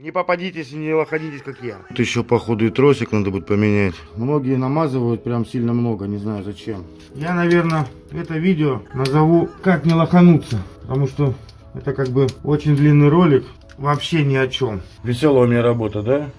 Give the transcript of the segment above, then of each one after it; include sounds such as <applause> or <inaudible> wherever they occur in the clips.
Не попадитесь и не лоходитесь, как я. Тут еще, походу, и тросик надо будет поменять. Многие намазывают прям сильно много, не знаю зачем. Я, наверное, это видео назову «Как не лохануться». Потому что это как бы очень длинный ролик, вообще ни о чем. Веселая у меня работа, да?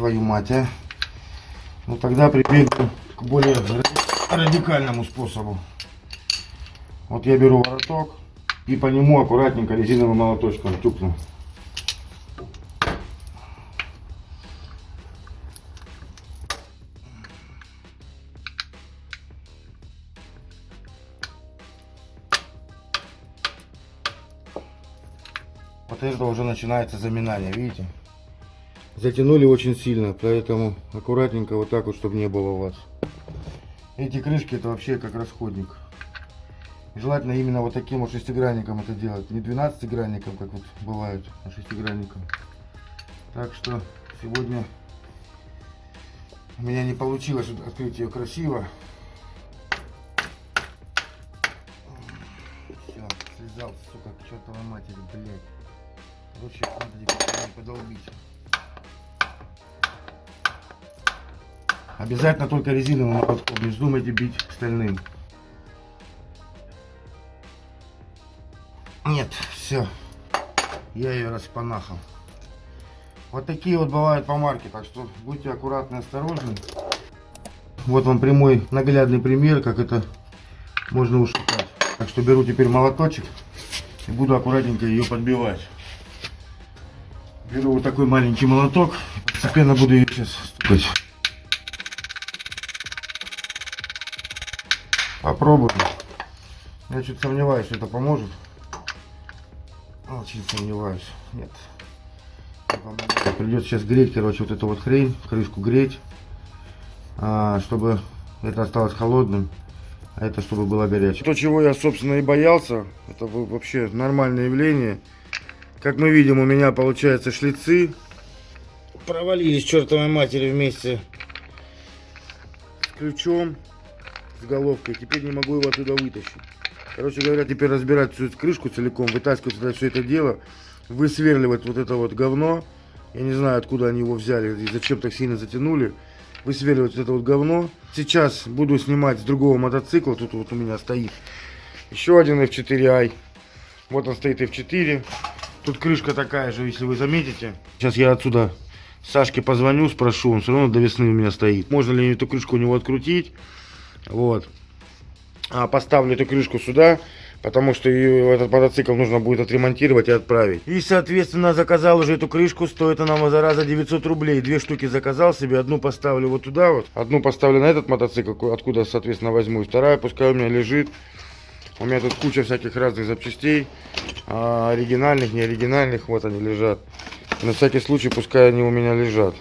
Твою мать, а? Ну тогда прибегну к более радикальному способу. Вот я беру вороток и по нему аккуратненько резиновым молоточком тюкну. Вот это уже начинается заминание, видите? Затянули очень сильно, поэтому аккуратненько вот так вот, чтобы не было у вас. Эти крышки это вообще как расходник. Желательно именно вот таким вот шестигранником это делать. Не 12 гранником, как вот бывают, а шестигранником. Так что сегодня у меня не получилось открыть ее красиво. Все, слезал, сука, к чертовой матери, блядь. Короче, надо теперь подолбить. Обязательно только резиновым молотком, не вздумайте бить стальным. Нет, все. Я ее распанахал. Вот такие вот бывают помарки, так что будьте аккуратны, осторожны. Вот вам прямой наглядный пример, как это можно ушатать. Так что беру теперь молоточек и буду аккуратненько ее подбивать. Беру вот такой маленький молоток, постепенно буду ее сейчас стукать. Попробуем. Я чуть сомневаюсь, что это поможет. Очень сомневаюсь. Нет. Придется сейчас греть, короче, вот эту вот хрень, крышку греть, а, чтобы это осталось холодным, а это чтобы было горячее. То, чего я, собственно, и боялся, это вообще нормальное явление. Как мы видим, у меня, получается, шлицы провалились чертовой матери вместе с ключом с головкой. Теперь не могу его оттуда вытащить. Короче говоря, теперь разбирать всю эту крышку целиком, вытаскивать сюда все это дело, высверливать вот это вот говно. Я не знаю, откуда они его взяли и зачем так сильно затянули. Высверливать вот это вот говно. Сейчас буду снимать с другого мотоцикла. Тут вот у меня стоит еще один F4i. Вот он стоит F4. Тут крышка такая же, если вы заметите. Сейчас я отсюда Сашке позвоню, спрошу. Он все равно до весны у меня стоит. Можно ли эту крышку у него открутить? Вот. А, поставлю эту крышку сюда, потому что ее, этот мотоцикл нужно будет отремонтировать и отправить. И, соответственно, заказал уже эту крышку, стоит она, зараза, 900 рублей. Две штуки заказал себе, одну поставлю вот туда вот, одну поставлю на этот мотоцикл, откуда, соответственно, возьму, и вторая пускай у меня лежит. У меня тут куча всяких разных запчастей, а, оригинальных, не оригинальных, вот они лежат. На всякий случай, пускай они у меня лежат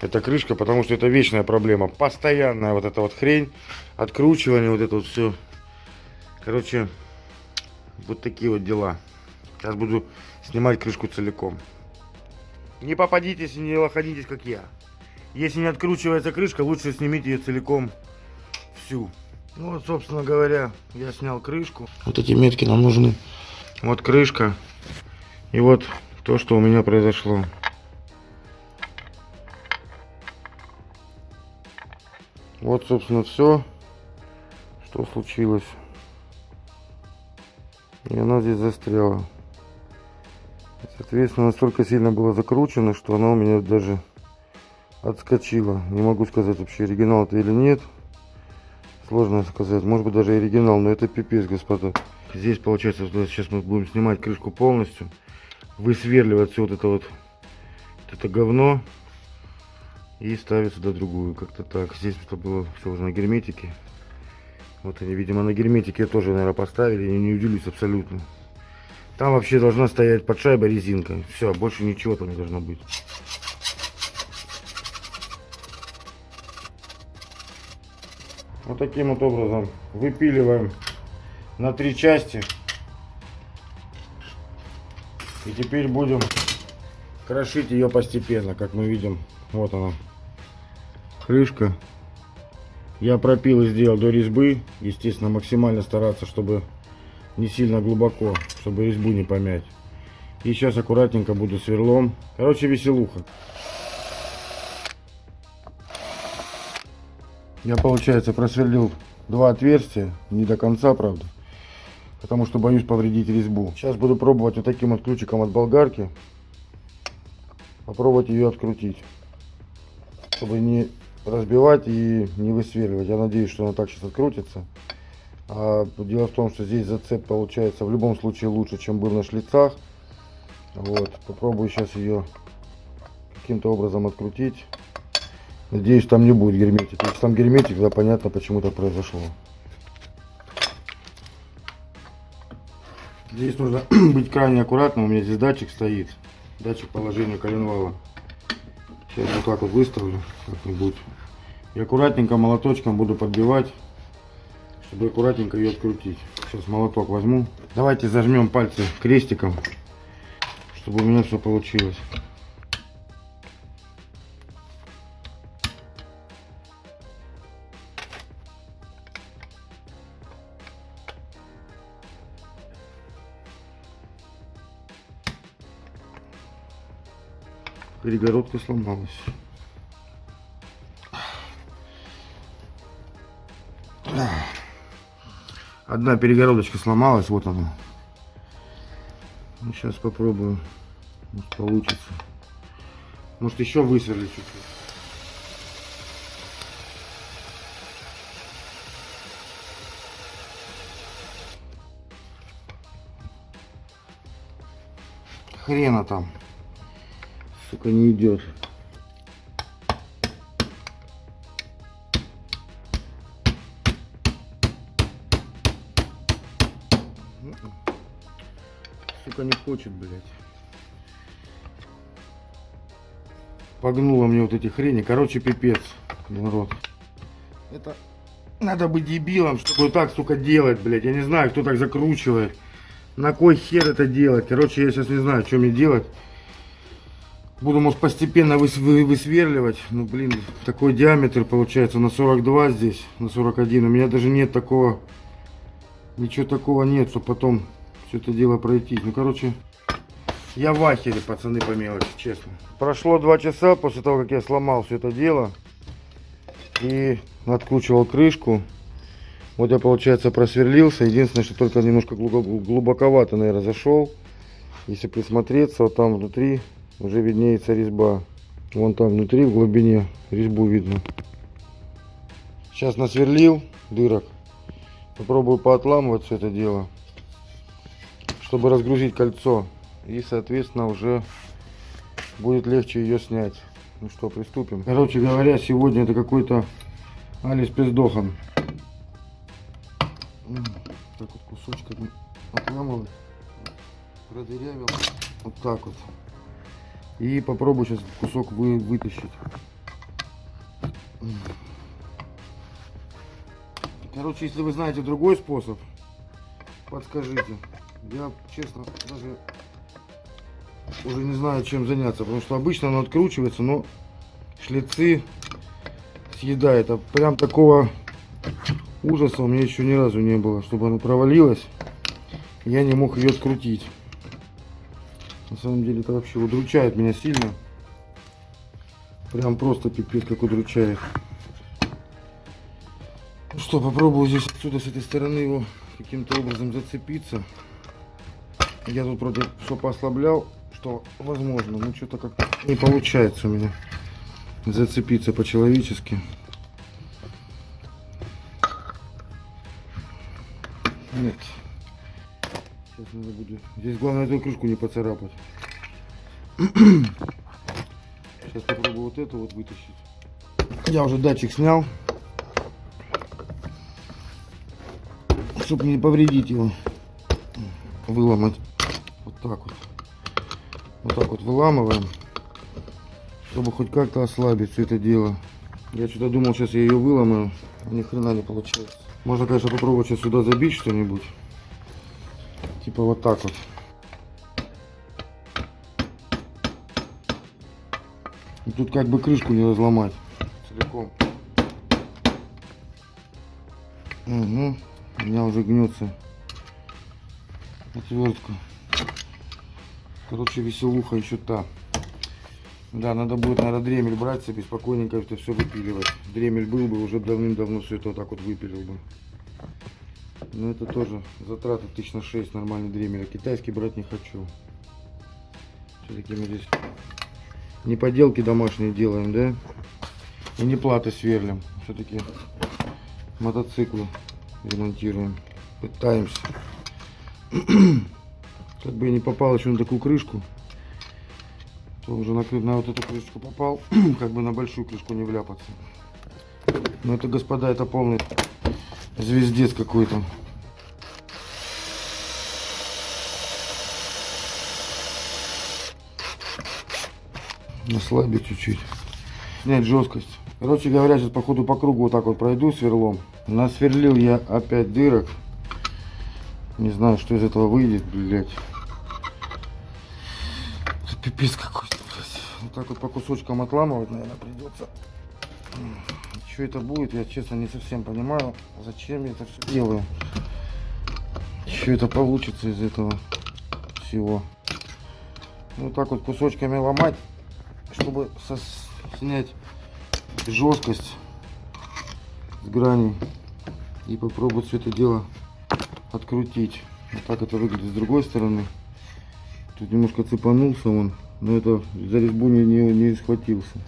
эта крышка, потому что это вечная проблема. Постоянная вот эта вот хрень, откручивание, вот это вот все. Короче, вот такие вот дела. Сейчас буду снимать крышку целиком. Не попадитесь и не лоходитесь, как я. Если не откручивается крышка, лучше снимите ее целиком всю. Ну вот, собственно говоря, я снял крышку. Вот эти метки нам нужны. Вот крышка. И вот то, что у меня произошло. Вот, собственно, все, что случилось. И она здесь застряла. Соответственно, настолько сильно было закручено, что она у меня даже отскочила. Не могу сказать вообще, оригинал это или нет. Сложно сказать. Может быть, даже оригинал, но это пипец, господа. Здесь, получается, сейчас мы будем снимать крышку полностью. Высверливать все вот это вот, вот это говно и ставить сюда другую. Как-то так. Здесь это было все уже на герметике. Вот они видимо на герметике тоже наверное поставили. Я не удивлюсь абсолютно. Там вообще должна стоять под шайбой резинка. Все больше ничего там не должно быть. Вот таким вот образом выпиливаем на три части. И теперь будем крошить ее постепенно, как мы видим. Вот она. Крышка. Я пропил и сделал до резьбы. Естественно, максимально стараться, чтобы не сильно глубоко, чтобы резьбу не помять. И сейчас аккуратненько буду сверлом. Короче, веселуха. Я, получается, просверлил два отверстия. Не до конца, правда. Потому что боюсь повредить резьбу. Сейчас буду пробовать вот таким вот ключиком от болгарки. Попробовать ее открутить. Чтобы не разбивать и не высверливать. Я надеюсь, что она так сейчас открутится. А дело в том, что здесь зацеп получается в любом случае лучше, чем был на шлицах. Вот, попробую сейчас ее каким-то образом открутить. Надеюсь, там не будет герметик. Если там герметик, тогда понятно, почему так произошло. Здесь нужно <clears throat> быть крайне аккуратным. У меня здесь датчик стоит. Датчик положения коленвала. Сейчас вот так вот выставлю как-нибудь. И аккуратненько молоточком буду подбивать, чтобы аккуратненько ее открутить. Сейчас молоток возьму. Давайте зажмем пальцы крестиком, чтобы у меня все получилось. Перегородка сломалась. Одна перегородочка сломалась, вот она. Сейчас ну, попробую, может получится. Может еще высверлить чуть-чуть. Хрена там сука, не идет. Сука, не хочет, блядь. Погнула мне вот эти хрени. Короче, пипец. Народ. Это надо быть дебилом, чтобы так, сука, делать, блядь. Я не знаю, кто так закручивает. На кой хер это делать? Короче, я сейчас не знаю, что мне делать. Буду, может, постепенно выс высверливать. Ну, блин, такой диаметр получается на 42 здесь, на 41. У меня даже нет такого, ничего такого нет, чтобы потом все это дело пройти. Ну, короче, я в ахере, пацаны, по мелочи, честно. Прошло два часа после того, как я сломал все это дело. И откручивал крышку. Вот я, получается, просверлился. Единственное, что только немножко глубоковато, наверное, зашел. Если присмотреться, вот там внутри уже виднеется резьба. Вон там внутри, в глубине, резьбу видно. Сейчас насверлил дырок. Попробую поотламывать все это дело, чтобы разгрузить кольцо. И, соответственно, уже будет легче ее снять. Ну что, приступим. Короче говоря, сегодня это какой-то Алис Пиздохан. Так вот кусочками отламывать. Продырявил. Вот так вот. И попробую сейчас кусок вы, вытащить. Короче, если вы знаете другой способ, подскажите. Я, честно, даже уже не знаю, чем заняться. Потому что обычно оно откручивается, но шлицы съедает. А прям такого ужаса у меня еще ни разу не было. Чтобы оно провалилось, я не мог ее открутить. На самом деле это вообще удручает меня сильно. Прям просто пипец как удручает. Ну что, попробую здесь отсюда с этой стороны его каким-то образом зацепиться. Я тут вроде все послаблял, что возможно, но что-то как-то не получается у меня зацепиться по-человечески. Нет. Сейчас надо будет. Здесь главное эту крышку не поцарапать. <clears throat> Сейчас попробую вот эту вот вытащить. Я уже датчик снял. Чтобы не повредить его. Выломать. Вот так вот. Вот так вот выламываем. Чтобы хоть как-то ослабить все это дело. Я что-то думал, сейчас я ее выломаю. Ни хрена не получается. Можно, конечно, попробовать сейчас сюда забить что-нибудь. Типа вот так вот. И тут как бы крышку не разломать целиком. Угу. У меня уже гнется отвертка. Короче, веселуха еще та. Да, надо будет, наверное, дремель брать себе, спокойненько это все выпиливать. Дремель был бы, уже давным-давно все это вот так вот выпилил бы. Но это тоже затраты тысяч на 6 нормальный дремель. А китайский брать не хочу. Все-таки мы здесь не поделки домашние делаем, да? И не платы сверлим. Все-таки мотоциклы ремонтируем. Пытаемся. <clears throat> Как бы я не попал еще на такую крышку то уже на, на вот эту крышечку попал, <clears throat> как бы на большую крышку не вляпаться. Но это, господа, это полный звездец какой-то. Ослабить чуть-чуть. Снять жесткость. Короче говоря, сейчас походу по кругу вот так вот пройду сверлом. Насверлил я опять дырок. Не знаю, что из этого выйдет, блядь. Пипец какой вот так вот по кусочкам отламывать, наверное, придется. Что это будет, я честно не совсем понимаю, зачем я это все делаю. Что это получится из этого всего. Вот так вот кусочками ломать, чтобы снять жесткость с граней и попробовать все это дело открутить. Вот так это выглядит с другой стороны. Тут немножко цепанулся он. Но это за резьбу не, не, не схватился.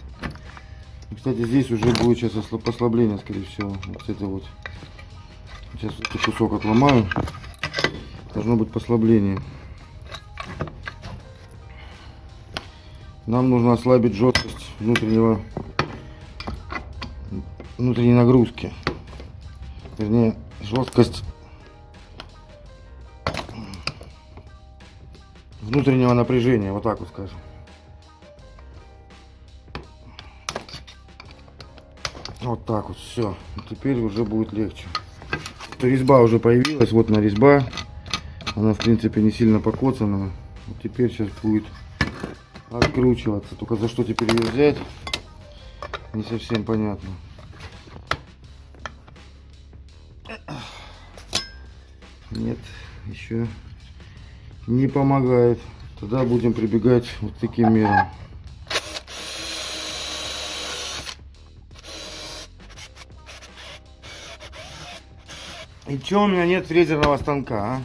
И, кстати, здесь уже будет сейчас послабление, скорее всего. Вот это вот. Сейчас этот кусок отломаю. Должно быть послабление. Нам нужно ослабить жесткость внутреннего внутренней нагрузки. Вернее, жесткость внутреннего напряжения, вот так вот скажем. Вот так вот, все. Теперь уже будет легче. Резьба уже появилась, вот на резьба. Она, в принципе, не сильно покоцана. Вот теперь сейчас будет откручиваться. Только за что теперь ее взять, не совсем понятно. Нет, еще не помогает. Тогда будем прибегать вот таким мерам. И чё у меня нет фрезерного станка, а?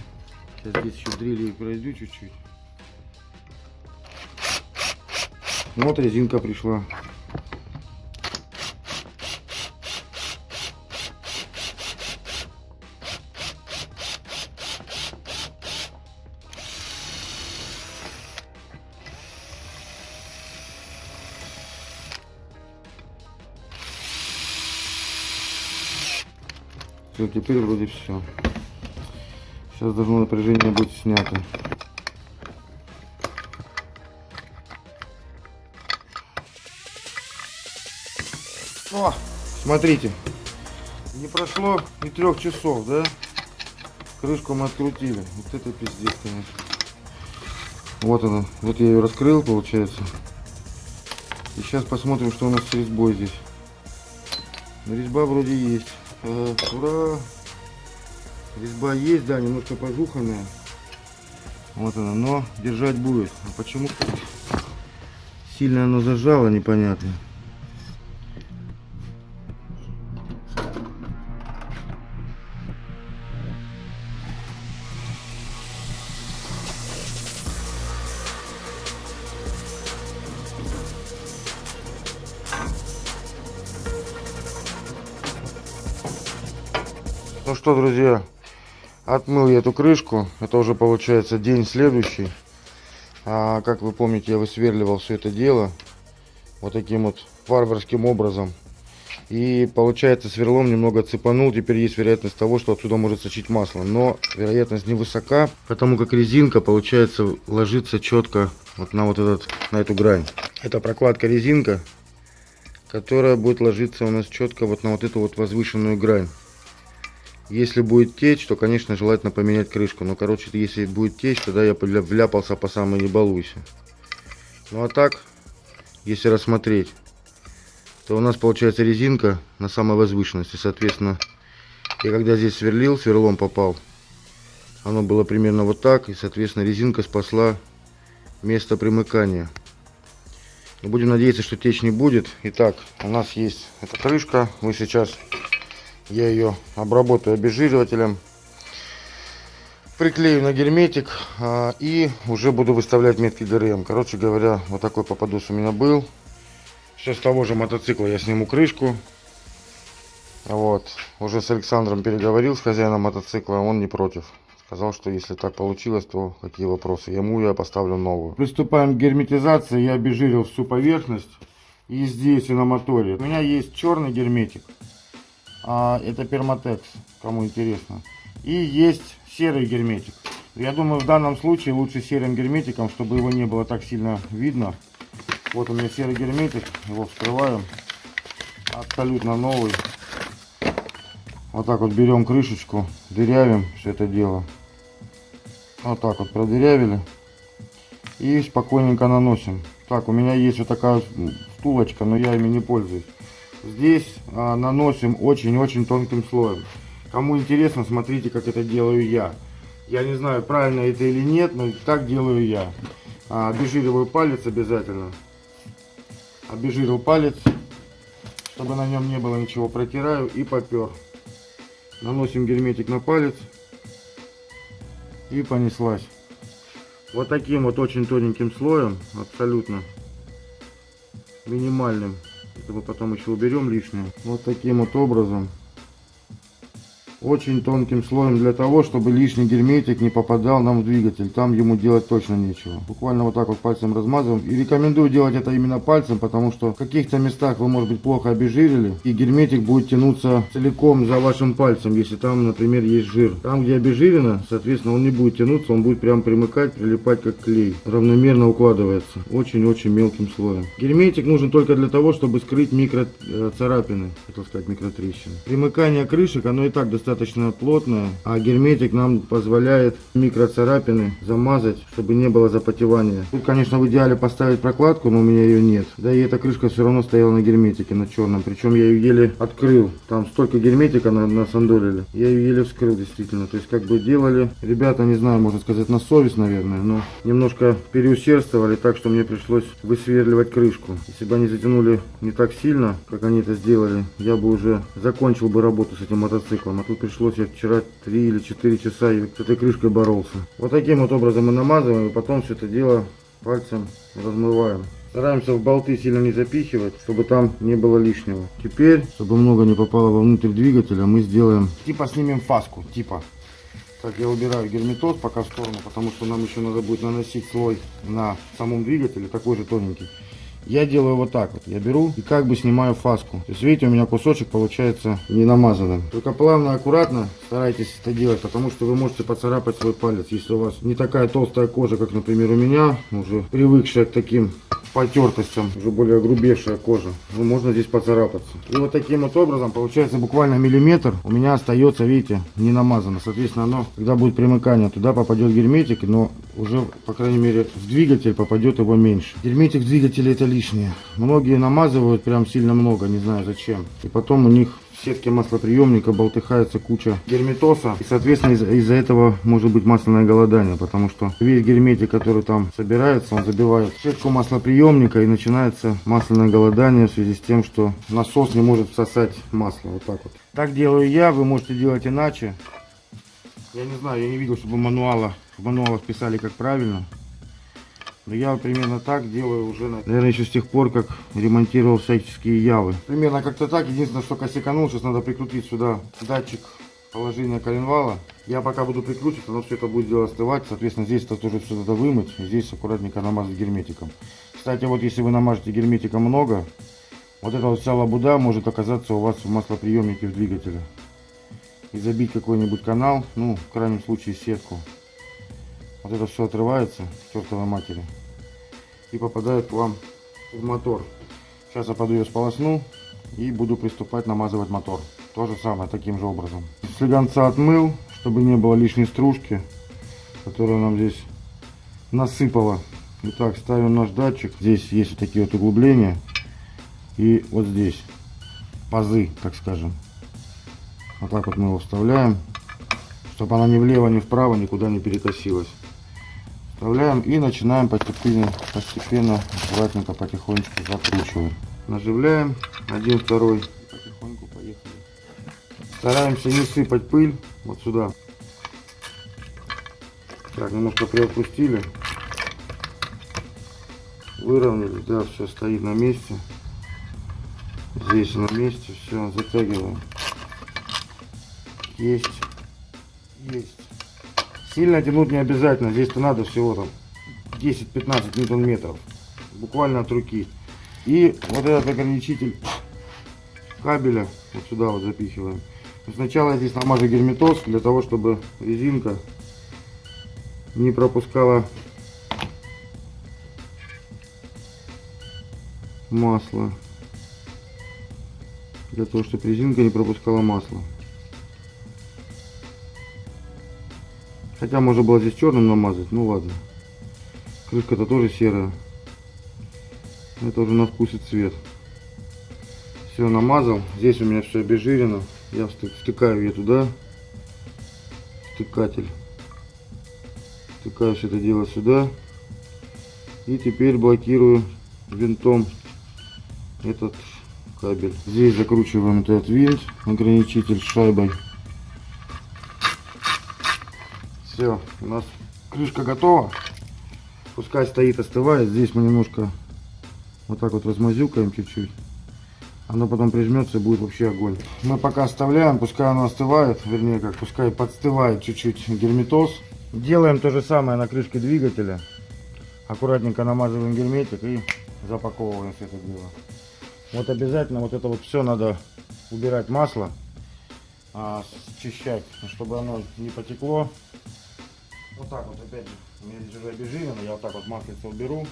Сейчас здесь еще дрели пройду чуть-чуть. Вот резинка пришла. Все, теперь вроде все. Сейчас должно напряжение быть снято. Смотрите, не прошло и трех часов, да? Крышку мы открутили. Вот это пиздец, конечно. Вот она. Вот я ее раскрыл, получается. И сейчас посмотрим, что у нас с резьбой здесь. Резьба вроде есть. Э, ура! Резьба есть, да, немножко пожуханная. Вот она, но держать будет. А почему сильно оно зажало, непонятно. Что, друзья, отмыл я эту крышку. Это уже получается день следующий. А, как вы помните, я высверливал все это дело вот таким вот варварским образом. И получается сверлом немного цепанул. Теперь есть вероятность того, что отсюда может сочить масло. Но вероятность невысока, потому как резинка получается ложится четко вот на вот этот, на эту грань. Это прокладка резинка, которая будет ложиться у нас четко вот на вот эту вот возвышенную грань. Если будет течь, то, конечно, желательно поменять крышку. Но, короче, если будет течь, тогда я вляпался по самой не балуйся. Ну, а так, если рассмотреть, то у нас получается резинка на самой возвышенности. Соответственно, я когда здесь сверлил, сверлом попал, оно было примерно вот так. И, соответственно, резинка спасла место примыкания. Будем надеяться, что течь не будет. Итак, у нас есть эта крышка. Мы сейчас, я ее обработаю обезжиривателем. Приклею на герметик а, и уже буду выставлять метки ГРМ. Короче говоря, вот такой попадос у меня был. Все с того же мотоцикла я сниму крышку. Вот. Уже с Александром переговорил, с хозяином мотоцикла, он не против. Сказал, что если так получилось, то какие вопросы. Ему я поставлю новую. Приступаем к герметизации. Я обезжирил всю поверхность. И здесь, и на моторе. У меня есть черный герметик. А, это перматекс, кому интересно. И есть серый герметик. Я думаю, в данном случае лучше серым герметиком, чтобы его не было так сильно видно. Вот у меня серый герметик. Его вскрываем. Абсолютно новый. Вот так вот берем крышечку, дырявим все это дело. Вот так вот продырявили. И спокойненько наносим. Так, у меня есть вот такая втулочка, но я ими не пользуюсь. Здесь а, наносим очень-очень тонким слоем. Кому интересно, смотрите, как это делаю я. Я не знаю, правильно это или нет, но так делаю я. А, обезжириваю палец обязательно. Обезжирил палец, чтобы на нем не было ничего. Протираю и попер. Наносим герметик на палец и понеслась. Вот таким вот очень тоненьким слоем, абсолютно минимальным. Это мы потом еще уберем лишнее. Вот таким вот образом очень тонким слоем для того, чтобы лишний герметик не попадал нам в двигатель. Там ему делать точно нечего. Буквально вот так вот пальцем размазываем. И рекомендую делать это именно пальцем, потому что в каких-то местах вы, может быть, плохо обезжирили. И герметик будет тянуться целиком за вашим пальцем, если там, например, есть жир. Там, где обезжирено, соответственно, он не будет тянуться, он будет прям примыкать, прилипать как клей. Равномерно укладывается. Очень-очень мелким слоем. Герметик нужен только для того, чтобы скрыть микро э, царапины, хотел сказать микротрещины. Примыкание крышек, оно и так достаточно достаточно плотная, а герметик нам позволяет микроцарапины замазать, чтобы не было запотевания. Тут, конечно, в идеале поставить прокладку, но у меня ее нет. Да и эта крышка все равно стояла на герметике, на черном. Причем я ее еле открыл. Там столько герметика на, насандолили. Я ее еле вскрыл, действительно. То есть, как бы делали, ребята, не знаю, можно сказать, на совесть, наверное, но немножко переусердствовали, так что мне пришлось высверливать крышку. Если бы они затянули не так сильно, как они это сделали, я бы уже закончил бы работу с этим мотоциклом. А тут пришлось я вчера 3 или 4 часа с этой крышкой боролся. Вот таким вот образом мы намазываем и потом все это дело пальцем размываем. Стараемся в болты сильно не запихивать, чтобы там не было лишнего. Теперь, чтобы много не попало вовнутрь двигателя, мы сделаем... Типа снимем фаску, типа. Так, я убираю герметоз пока в сторону, потому что нам еще надо будет наносить слой на самом двигателе, такой же тоненький. Я делаю вот так вот. Я беру и как бы снимаю фаску. То есть, видите, у меня кусочек получается не намазанным. Только плавно, аккуратно старайтесь это делать, потому что вы можете поцарапать свой палец. Если у вас не такая толстая кожа, как, например, у меня, уже привыкшая к таким потертостям, уже более грубейшая кожа. Ну, можно здесь поцарапаться. И вот таким вот образом, получается буквально миллиметр, у меня остается, видите, не намазано. Соответственно, оно, когда будет примыкание, туда попадет герметик, но уже, по крайней мере, в двигатель попадет его меньше. Герметик в двигателе это лишнее. Многие намазывают прям сильно много, не знаю зачем. И потом у них сетке маслоприемника болтыхается куча герметоса. И, соответственно, из-за из этого может быть масляное голодание, потому что весь герметик, который там собирается, он забивает сетку маслоприемника и начинается масляное голодание в связи с тем, что насос не может всосать масло. Вот так вот. Так делаю я, вы можете делать иначе. Я не знаю, я не видел, чтобы мануала, в мануалах писали как правильно. Я примерно так делаю уже, наверное, еще с тех пор, как ремонтировал всяческие явы. Примерно как-то так. Единственное, что косяканул, сейчас надо прикрутить сюда датчик положения коленвала. Я пока буду прикручивать, но все это будет дело остывать. Соответственно, здесь это тоже все надо вымыть. Здесь аккуратненько намазать герметиком. Кстати, вот если вы намажете герметика много, вот эта вот вся лабуда может оказаться у вас в маслоприемнике в двигателе. И забить какой-нибудь канал, ну, в крайнем случае сетку. Вот это все отрывается чертовой матери и попадает к вам в мотор. Сейчас я подаю сполосну и буду приступать намазывать мотор. То же самое, таким же образом. слегонца отмыл, чтобы не было лишней стружки, которая нам здесь насыпала. Итак, ставим наш датчик. Здесь есть вот такие вот углубления. И вот здесь пазы, так скажем. Вот так вот мы его вставляем, чтобы она ни влево, ни вправо никуда не перекосилась. Вставляем и начинаем постепенно, постепенно, аккуратненько, потихонечку закручиваем. Наживляем один, второй, потихоньку поехали. Стараемся не сыпать пыль вот сюда. Так, немножко приотпустили. Выровняли, да, все стоит на месте. Здесь на месте, все, затягиваем. Есть. Есть. Сильно тянуть не обязательно. Здесь-то надо всего там 10-15 ньютон метров. Буквально от руки. И вот этот ограничитель кабеля вот сюда вот запихиваем. Сначала я здесь намажу герметоз для того, чтобы резинка не пропускала масло. Для того, чтобы резинка не пропускала масло. Хотя можно было здесь черным намазать, ну ладно. Крышка-то тоже серая. Это уже на вкус и цвет. Все намазал. Здесь у меня все обезжирено. Я втыкаю ее туда. Втыкатель. Втыкаю все это дело сюда. И теперь блокирую винтом этот кабель. Здесь закручиваем этот винт, ограничитель шайбой. Все, у нас крышка готова. Пускай стоит, остывает. Здесь мы немножко вот так вот размазюкаем чуть-чуть. Оно потом прижмется и будет вообще огонь. Мы пока оставляем, пускай оно остывает, вернее как, пускай подстывает чуть-чуть герметоз. Делаем то же самое на крышке двигателя. Аккуратненько намазываем герметик и запаковываем все это дело. Вот обязательно вот это вот все надо убирать масло, а, счищать, чтобы оно не потекло вот так вот, опять у меня здесь уже обезжирено, я вот так вот маслица уберу.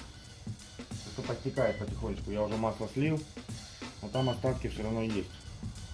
Это подтекает потихонечку, я уже масло слил, но там остатки все равно есть.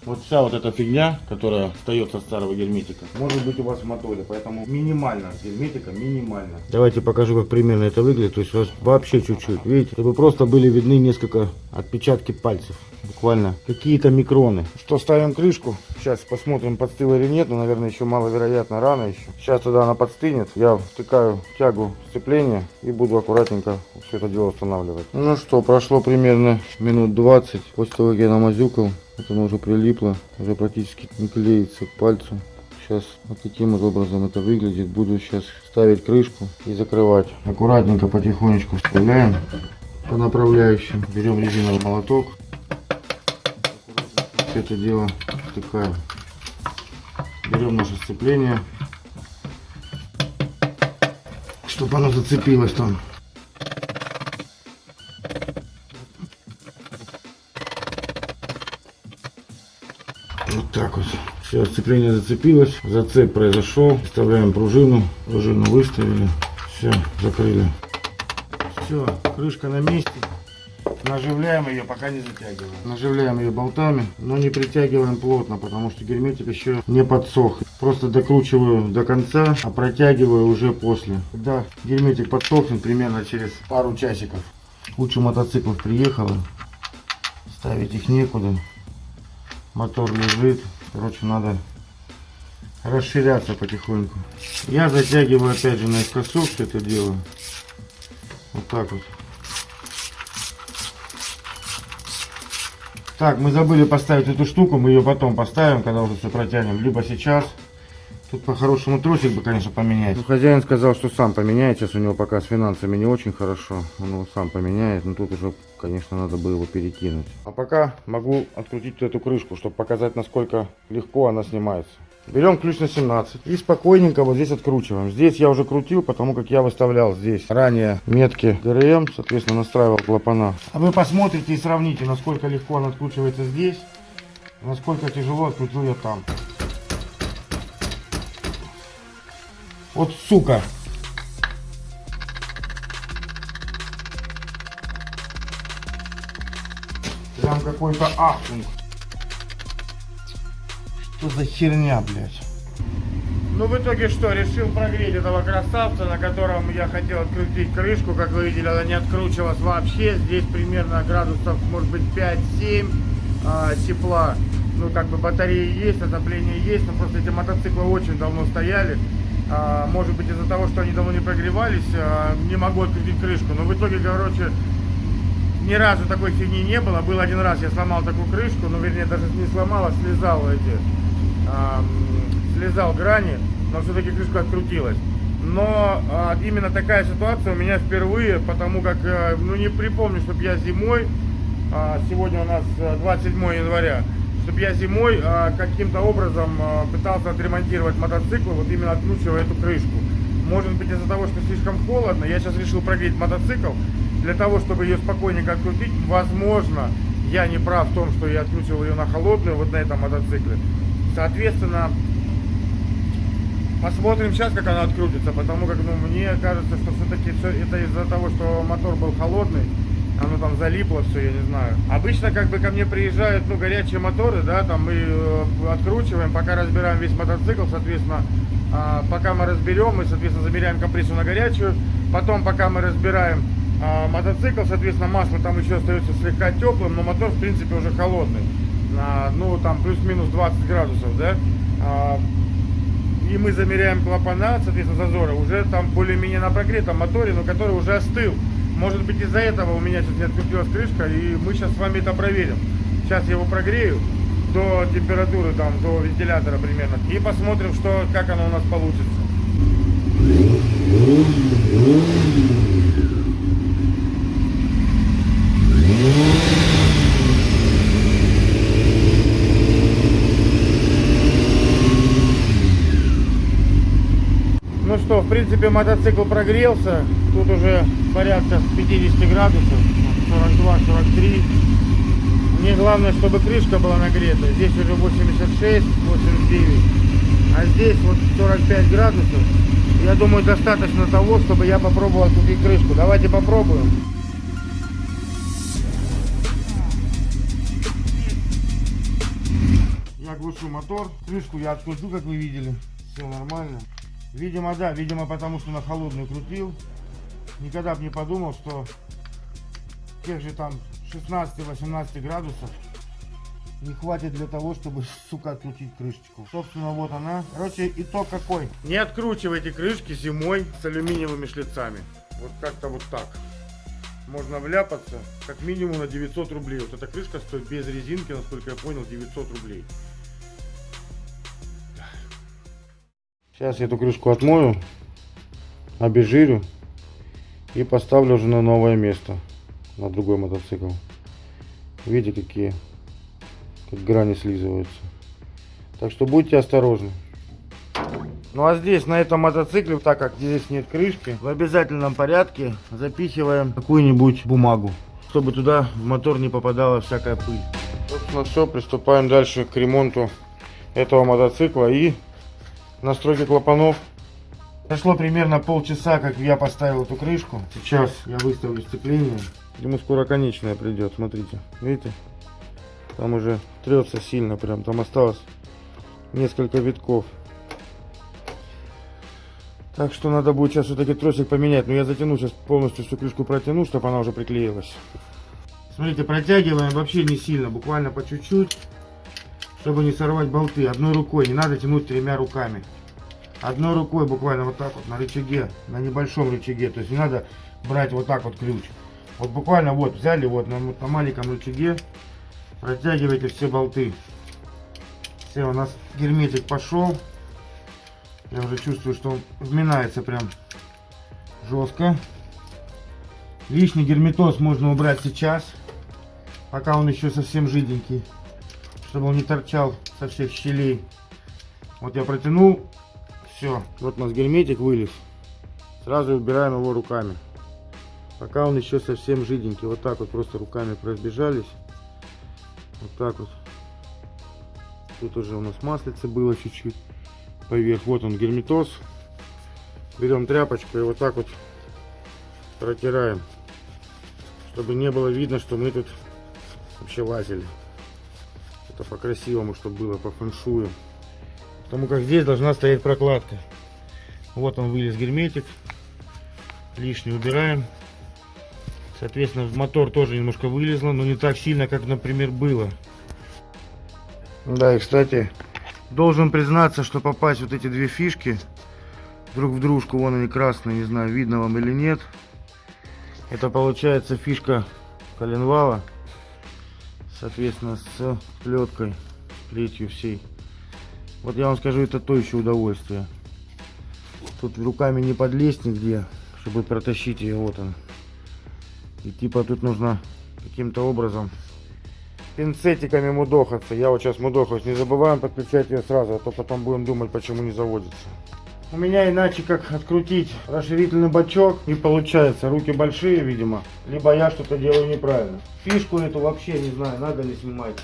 Вот вся вот эта фигня, которая остается от старого герметика, может быть у вас в моторе, поэтому минимально герметика, минимально. Давайте покажу, как примерно это выглядит, то есть вообще чуть-чуть, видите, чтобы просто были видны несколько отпечатки пальцев буквально какие-то микроны. Что, ставим крышку. Сейчас посмотрим, подстыла или нет. Но, наверное, еще маловероятно, рано еще. Сейчас тогда она подстынет. Я втыкаю тягу сцепления и буду аккуратненько все это дело устанавливать. Ну что, прошло примерно минут 20 после того, как я намазюкал. Вот оно уже прилипло, уже практически не клеится к пальцу. Сейчас вот таким вот образом это выглядит. Буду сейчас ставить крышку и закрывать. Аккуратненько потихонечку вставляем по направляющим. Берем резиновый молоток все это дело втыкаем. Берем наше сцепление, чтобы оно зацепилось там. Так вот. Все, сцепление зацепилось, зацеп произошел. Вставляем пружину, пружину выставили, все, закрыли. Все, крышка на месте. Наживляем ее, пока не затягиваем. Наживляем ее болтами, но не притягиваем плотно, потому что герметик еще не подсох. Просто докручиваю до конца, а протягиваю уже после. Когда герметик подсохнет, примерно через пару часиков. Куча мотоциклов приехала. Ставить их некуда. Мотор лежит. Короче, надо расширяться потихоньку. Я затягиваю опять же наискосок все это дело. Вот так вот. Так, мы забыли поставить эту штуку, мы ее потом поставим, когда уже все протянем, либо сейчас. Тут по-хорошему тросик бы, конечно, поменять. Ну, хозяин сказал, что сам поменяет. Сейчас у него пока с финансами не очень хорошо. Он его сам поменяет. Но тут уже, конечно, надо бы его перекинуть. А пока могу открутить эту крышку, чтобы показать, насколько легко она снимается. Берем ключ на 17 и спокойненько вот здесь откручиваем. Здесь я уже крутил, потому как я выставлял здесь ранее метки ГРМ, соответственно настраивал клапана. А вы посмотрите и сравните, насколько легко он откручивается здесь, насколько тяжело открутил я там. Вот сука! Прям какой-то ахтунг. Что за херня, блядь? Ну, в итоге что, решил прогреть этого красавца, на котором я хотел открутить крышку. Как вы видели, она не откручивалась вообще. Здесь примерно градусов, может быть, 5-7 а, тепла. Ну, как бы батареи есть, отопление есть, но просто эти мотоциклы очень давно стояли. А, может быть, из-за того, что они давно не прогревались, а, не могу открутить крышку. Но в итоге, короче, ни разу такой фигни не было. Был один раз, я сломал такую крышку, ну, вернее, даже не сломал, а слезал эти, а, слезал грани, но все-таки крышка открутилась. Но а, именно такая ситуация у меня впервые, потому как, а, ну, не припомню, чтобы я зимой, а, сегодня у нас 27 января, чтобы я зимой а, каким-то образом а, пытался отремонтировать мотоцикл, вот именно откручивая эту крышку. Может быть из-за того, что слишком холодно, я сейчас решил прогреть мотоцикл, для того, чтобы ее спокойненько открутить, возможно, я не прав в том, что я откручивал ее на холодную, вот на этом мотоцикле. Соответственно, посмотрим сейчас, как она открутится, потому как ну, мне кажется, что все-таки все это из-за того, что мотор был холодный, оно там залипло все, я не знаю. Обычно как бы ко мне приезжают, ну, горячие моторы, да, там мы э, откручиваем, пока разбираем весь мотоцикл, соответственно, э, пока мы разберем, мы, соответственно, замеряем компрессию на горячую, потом, пока мы разбираем а, мотоцикл, соответственно, масло там еще остается слегка теплым, но мотор, в принципе, уже холодный. А, ну, там плюс-минус 20 градусов, да. А, и мы замеряем клапана, соответственно, зазоры, уже там более-менее на прогретом моторе, но который уже остыл. Может быть, из-за этого у меня сейчас не открутилась крышка, и мы сейчас с вами это проверим. Сейчас я его прогрею до температуры, там, до вентилятора примерно, и посмотрим, что, как оно у нас получится. Что, в принципе, мотоцикл прогрелся. Тут уже порядка 50 градусов, 42-43. Мне главное, чтобы крышка была нагрета. Здесь уже 86, 89. А здесь вот 45 градусов. Я думаю, достаточно того, чтобы я попробовал открутить крышку. Давайте попробуем. Я глушу мотор. Крышку я откручу, как вы видели. Все нормально. Видимо, да, видимо, потому что на холодную крутил. Никогда бы не подумал, что тех же там 16-18 градусов не хватит для того, чтобы, сука, открутить крышечку. Собственно, вот она. Короче, итог какой. Не откручивайте крышки зимой с алюминиевыми шлицами. Вот как-то вот так. Можно вляпаться как минимум на 900 рублей. Вот эта крышка стоит без резинки, насколько я понял, 900 рублей. Сейчас я эту крышку отмою, обезжирю и поставлю уже на новое место, на другой мотоцикл. Видите, какие как грани слизываются. Так что будьте осторожны. Ну а здесь, на этом мотоцикле, так как здесь нет крышки, в обязательном порядке запихиваем какую-нибудь бумагу, чтобы туда в мотор не попадала всякая пыль. Собственно, все, приступаем дальше к ремонту этого мотоцикла и настройки клапанов. Прошло примерно полчаса, как я поставил эту крышку. Сейчас я выставлю сцепление. Ему скоро конечная придет, смотрите. Видите? Там уже трется сильно прям. Там осталось несколько витков. Так что надо будет сейчас все-таки тросик поменять. Но я затяну сейчас полностью всю крышку протяну, чтобы она уже приклеилась. Смотрите, протягиваем вообще не сильно, буквально по чуть-чуть чтобы не сорвать болты. Одной рукой, не надо тянуть тремя руками. Одной рукой буквально вот так вот на рычаге, на небольшом рычаге. То есть не надо брать вот так вот ключ. Вот буквально вот взяли вот на, на маленьком рычаге, протягивайте все болты. Все, у нас герметик пошел. Я уже чувствую, что он вминается прям жестко. Лишний герметоз можно убрать сейчас, пока он еще совсем жиденький чтобы он не торчал со всех щелей. Вот я протянул, все. Вот у нас герметик вылез. Сразу убираем его руками. Пока он еще совсем жиденький. Вот так вот просто руками разбежались. Вот так вот. Тут уже у нас маслица было чуть-чуть поверх. Вот он герметоз. Берем тряпочку и вот так вот протираем. Чтобы не было видно, что мы тут вообще лазили это по-красивому, чтобы было по фэншую. Потому как здесь должна стоять прокладка. Вот он вылез герметик. Лишний убираем. Соответственно, мотор тоже немножко вылезло, но не так сильно, как, например, было. Да, и, кстати, должен признаться, что попасть вот эти две фишки друг в дружку, вон они красные, не знаю, видно вам или нет. Это получается фишка коленвала, соответственно, с плеткой, плетью всей. Вот я вам скажу, это то еще удовольствие. Тут руками не подлезть нигде, чтобы протащить ее, вот он. И типа тут нужно каким-то образом пинцетиками мудохаться. Я вот сейчас мудохаюсь. Не забываем подключать ее сразу, а то потом будем думать, почему не заводится. У меня иначе как открутить расширительный бачок не получается. Руки большие, видимо. Либо я что-то делаю неправильно. Фишку эту вообще не знаю, надо ли снимать.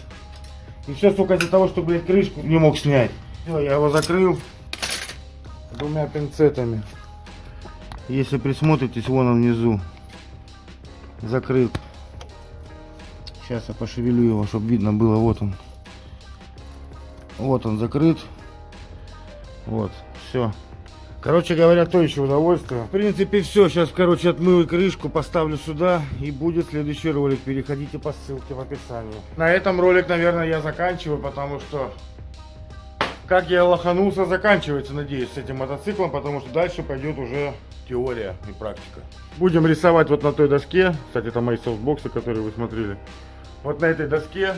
И все, сука, из-за того, что, блядь, крышку не мог снять. Все, я его закрыл двумя пинцетами. Если присмотритесь, вон он внизу закрыт. Сейчас я пошевелю его, чтобы видно было. Вот он. Вот он закрыт. Вот, все. Короче говоря, то еще удовольствие. В принципе, все. Сейчас, короче, отмыл крышку, поставлю сюда. И будет следующий ролик. Переходите по ссылке в описании. На этом ролик, наверное, я заканчиваю, потому что... Как я лоханулся, заканчивается, надеюсь, с этим мотоциклом, потому что дальше пойдет уже теория и практика. Будем рисовать вот на той доске. Кстати, это мои софтбоксы, которые вы смотрели. Вот на этой доске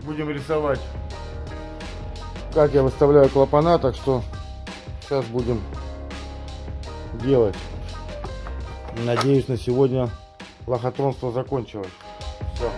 будем рисовать, как я выставляю клапана, так что сейчас будем делать. Надеюсь, на сегодня лохотронство закончилось. Все.